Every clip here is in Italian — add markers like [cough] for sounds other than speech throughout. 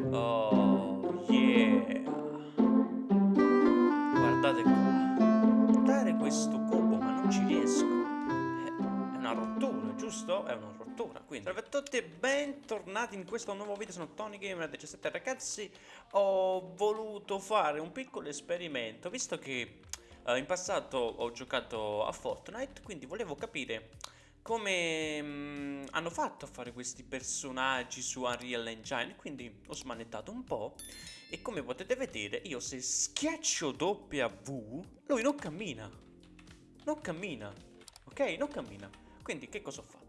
Oh, yeah. Guardate qua. Dare questo cubo, ma non ci riesco. È una rottura, giusto? È una rottura, quindi. Salve a tutti e bentornati in questo nuovo video, sono Tony Gamer 17 ragazzi. Ho voluto fare un piccolo esperimento, visto che uh, in passato ho giocato a Fortnite, quindi volevo capire come mh, mm, hanno fatto a fare questi personaggi su Unreal Engine quindi ho smanettato un po' e come potete vedere io se schiaccio W lui non cammina. Non cammina ok? Non cammina. Quindi che cosa ho fatto?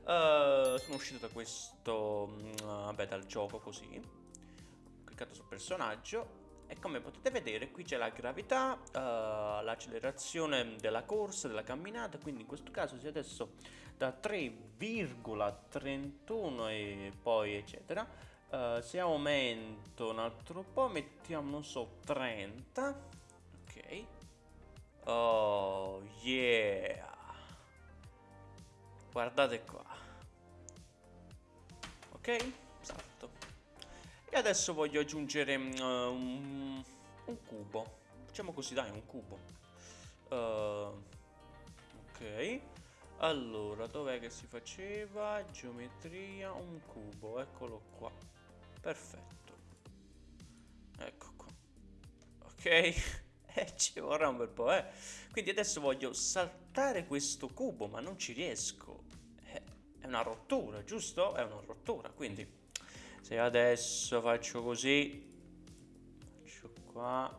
Uh, sono uscito da questo uh, vabbè dal gioco così. Ho cliccato sul personaggio e come potete vedere qui c'è la gravità, uh, l'accelerazione della corsa, della camminata, quindi in questo caso se adesso da 3,31 e poi eccetera, uh, se aumento un altro po' mettiamo non so 30, ok, oh yeah, guardate qua, ok, salto. E adesso voglio aggiungere uh, un, un, cubo. Facciamo così, dai, un cubo. Uh, ok. Allora, dov'è che si faceva? Geometria, un cubo. Eccolo qua. Perfetto. Ecco qua. Ok. [laughs] eh, ci vorrà un bel po', eh. Quindi adesso voglio saltare questo cubo, ma non ci riesco. Eh, è una rottura, giusto? È una rottura, quindi se adesso faccio così faccio qua.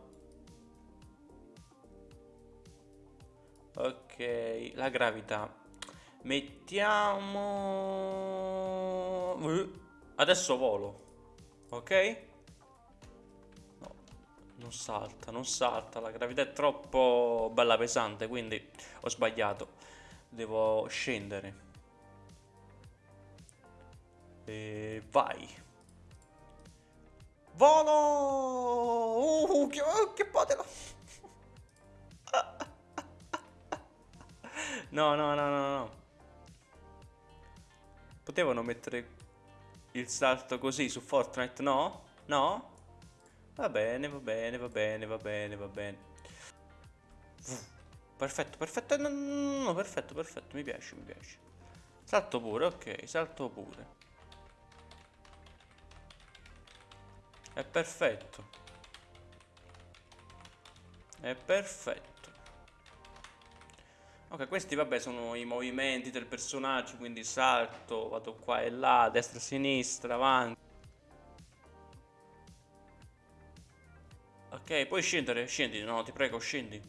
Ok la gravità. Mettiamo adesso volo ok? No non salta non salta la gravità è troppo bella pesante quindi ho sbagliato. Devo scendere. E vai Volo! Uh, che, uh, che potelo! [laughs] No, no, no, no, no. Potevano mettere il salto così su Fortnite, no? No? Va bene, va bene, va bene, va bene, va bene. Perfetto, perfetto, no, no, no, perfetto, perfetto, mi piace, mi piace. Salto pure, ok, salto pure. È perfetto. È perfetto. Ok, questi vabbè sono i movimenti del personaggio, quindi salto, vado qua e là, destra e sinistra, avanti. Ok, puoi scendere, scendi, no, ti prego, scendi.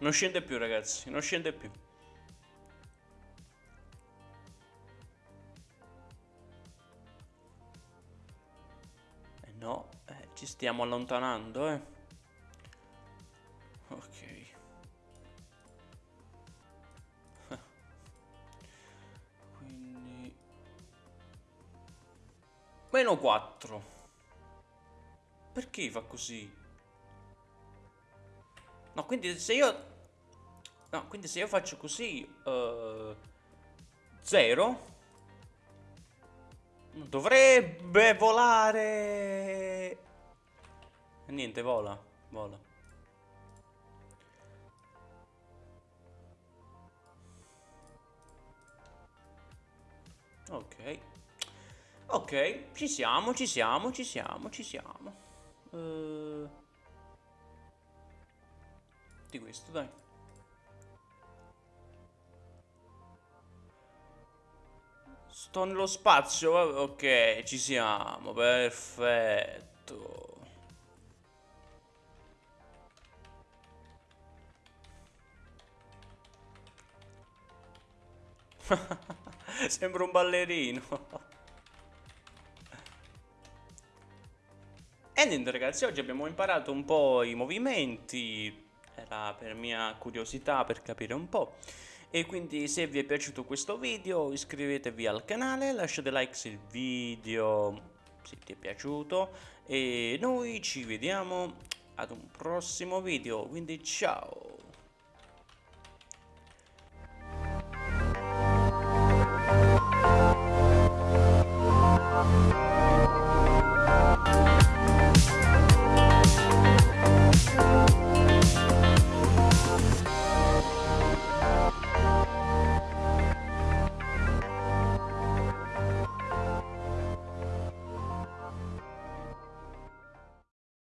Non scende più ragazzi, non scende più. Eh no, eh, ci stiamo allontanando, eh. Ok. [laughs] Quindi... Meno 4. Perché fa così? No, quindi se io... No, quindi se io faccio così... Uh, zero... Dovrebbe volare... Niente, vola. Vola. Ok. Ok, ci siamo, ci siamo, ci siamo, ci siamo. Uh di questo, dai. Sto nello spazio, ok, ci siamo, perfetto. [laughs] Sembra un ballerino. E niente ragazzi, oggi abbiamo imparato un po' i movimenti, era per mia curiosità per capire un po'. E quindi se vi è piaciuto questo video iscrivetevi al canale, lasciate like se il video se ti è piaciuto e noi ci vediamo ad un prossimo video, quindi ciao!